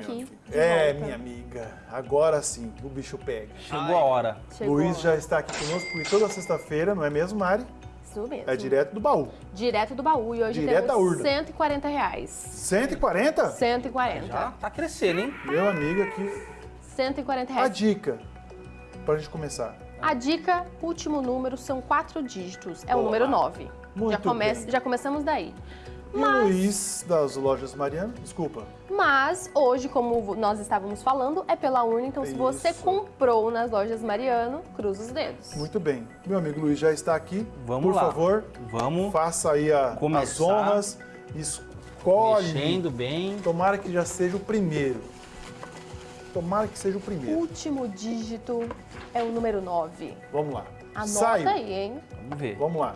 aqui. É, minha amiga. Agora sim, o bicho pega. Chegou a hora. Chegou. Luiz já está aqui conosco, porque toda sexta-feira, não é mesmo, Mari? Isso mesmo. É direto do baú. Direto do baú. E hoje Direto da temos urna. 140 reais. 140? 140. Já tá crescendo, hein? Meu amigo aqui. 140 A reais. dica, pra gente começar. A dica, último número, são quatro dígitos. É o Boa. número 9. Muito já, já começamos daí. E o Luiz, das lojas Mariana, desculpa. Mas hoje, como nós estávamos falando, é pela urna. Então, se você Isso. comprou nas lojas Mariano, cruza os dedos. Muito bem. Meu amigo Luiz já está aqui. Vamos Por lá. favor, Vamos faça aí a- as honras. Escolhe. mexendo bem. Tomara que já seja o primeiro. Tomara que seja o O primeiro. último dígito é o número 9. Vamos lá. Anota Saiu. aí, hein? Vamos ver. Vamos lá.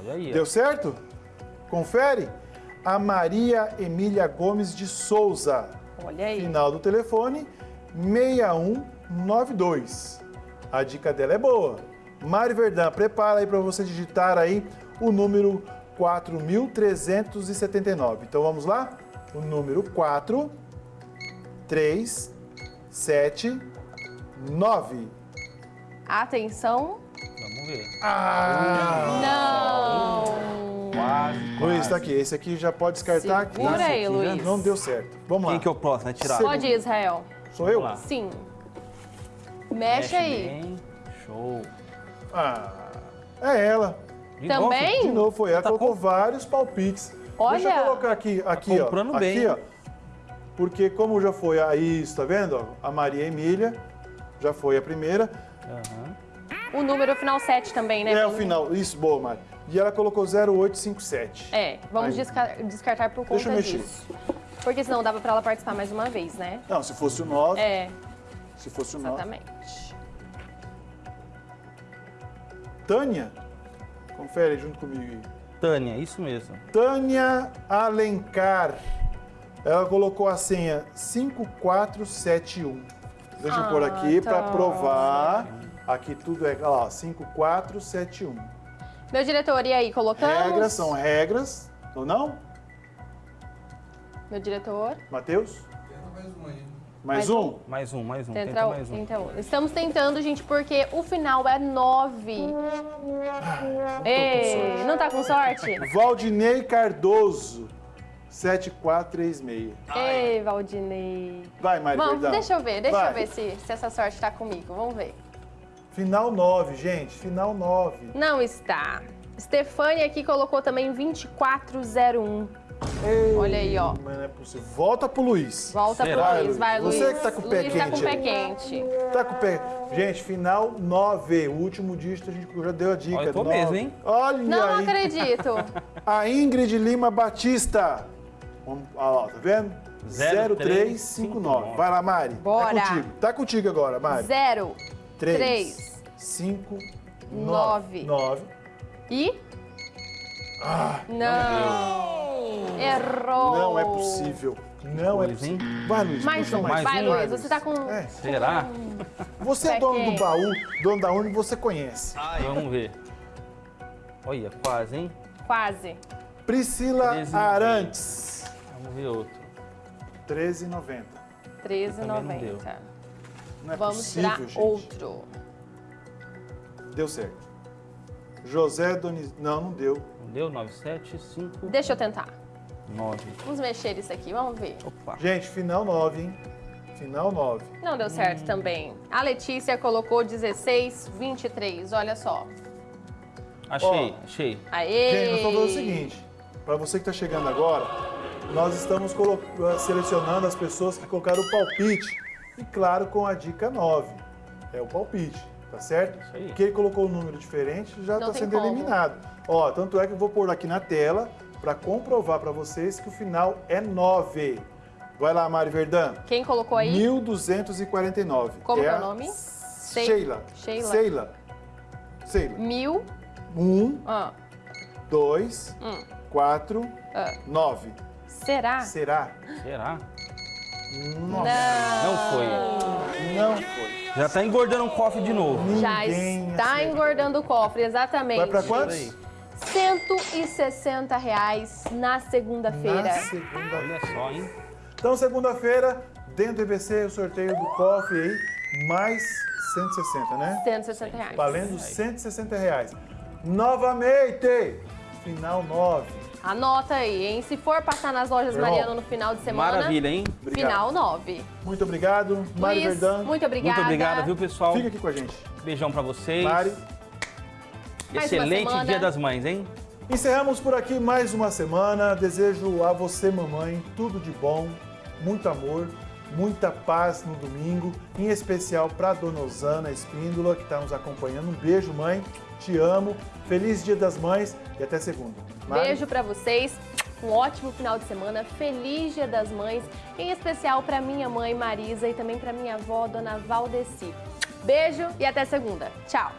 Olha aí. ó. Deu certo? Confere. A Maria Emília Gomes de Souza. Olha aí. Final do telefone 6192. A dica dela é boa. Mari Verdão, prepara aí para você digitar aí o número 4379. Então vamos lá? O número 4 3 7 9. Atenção. Vamos ver. Ah! Não! Quase, Luiz, quase. tá aqui. Esse aqui já pode descartar aqui. Segura aí, aqui já Luiz. Não deu certo. Vamos lá. Quem que é o próximo? Vai tirar. Pode ir, Israel. Sou eu? Lá. Sim. Mexe, aí. bem. Show. Ah, é ela. De Também? novo? De novo, foi ela. Tá Colocou com- vários palpites. Olha. Deixa eu colocar aqui, aqui, ó. comprando aqui, bem. ó. Porque como já foi a isso, tá vendo? ó? A Maria Emília já foi a primeira. Aham. O número final 7 também, né? É o final. Isso, boa, Mari. E ela colocou 0857. É, vamos desca- descartar por conta Deixa eu mexer. disso. Porque senão dava pra ela participar mais uma vez, né? Não, se fosse o 9. É, Se fosse o 9. exatamente. Tânia? Confere junto comigo aí. Tânia, isso mesmo. Tânia Alencar. Ela colocou a senha 5471. Deixa eu Ah, pôr aqui para tá. provar. Aqui tudo é, olha lá, 5471. Meu diretor, e aí, colocamos? Regras são regras, ou não? Meu diretor. Matheus? mais um aí. Mais, Mais um? Mais um, mais um. Tenta, Tenta mais um. tenta um. Estamos tentando, gente, porque o final é 9. Ei, não tá com sorte? Valdinei Cardoso, 7436. Ei, Valdinei. Vai, Mari Vamos, deixa eu ver, deixa Vai. eu ver se, se essa sorte tá comigo. Vamos ver. Final 9, gente, final 9. Não está. Stefania aqui colocou também 2401. Ei, Olha aí, ó. Mas não é possível. Volta pro Luiz. Volta Será? pro Luiz, vai, Luiz. Você que tá com o pé Luiz tá com o quente pé aí. quente. Tá com o pé. Gente, final 9. O último dígito a gente já deu a dica. Olha, eu tô nove. mesmo, hein? Olha Não aí. acredito. A Ingrid Lima Batista. Olha lá, tá vendo? 0359. Vai lá, Mari. Bora. É contigo. Tá contigo agora, Mari. 0 3, três, 5, nove. 9. e... Ah, não. Errou. não é possível. Não é Pois, hein? possível. Vai, Luiz. Mais um. mais vai, um. Luiz. Você tá com... É. Será? Você é dono do baú, dono da urna, você conhece. Vamos ver. Olha, quase, hein? Quase. Priscila 13,90. Arantes. Vamos ver outro. 13,90. Também não deu. 13,90. Não é Vamos possível, tirar gente. outro. Deu certo. José Doniz... Não, não deu. Não deu? 975. Deixa eu tentar. 9. Vamos mexer isso aqui, vamos ver. Opa. Gente, final 9, hein? Final 9. Não deu Hum. certo também. A Letícia colocou 16, 23. Olha só. Achei, achei. Aê! Gente, nós vamos fazer o seguinte. Para você que está chegando agora, nós estamos eh, selecionando as pessoas que colocaram o palpite. E claro, com a dica 9. É o palpite, tá certo? Isso aí. Quem colocou um número diferente já está sendo como. eliminado. Ó, tanto é que eu vou pôr aqui na tela para comprovar para vocês que o final é 9. Vai lá, Mari Verdão. Quem colocou aí? 1249. Como que é o nome? Sheila. Sheila. Sheila. Sheila. Mil. Um, Ah, dois, Hum. quatro, ah. nove. Será? Será? Será? Nossa, Não. Já tá engordando o cofre de novo. Já Ninguém está acertou. engordando o cofre, exatamente. Vai pra quantos? aí. 160 reais na segunda-feira. Na segunda. Olha só, hein? Então, segunda-feira, dentro do EVC, o sorteio do cofre aí, mais 160, né? 160 reais. Valendo 160 reais. Novamente, final 9. Anota aí, hein? Se for passar nas lojas Irmão, Mariano no final de semana, Maravilha, hein? Obrigado. final 9. Muito obrigado, Mari Luiz, Verdão. muito obrigada. Muito obrigado, viu, pessoal? Fica aqui com a gente. Beijão pra vocês. Mari. Excelente. Dia das Mães, hein? Encerramos por aqui mais uma semana. Desejo a você, mamãe, tudo de bom, muito amor, muita paz no domingo, em especial para Dona Osana Espíndola, que está nos acompanhando. Um beijo, mãe. Te amo. Feliz Dia das Mães e até segunda. Mari? Beijo pra vocês. Um ótimo final de semana. Feliz Dia das Mães, em especial pra minha mãe Marisa e também pra minha avó, Dona Valdeci. Beijo e até segunda. Tchau.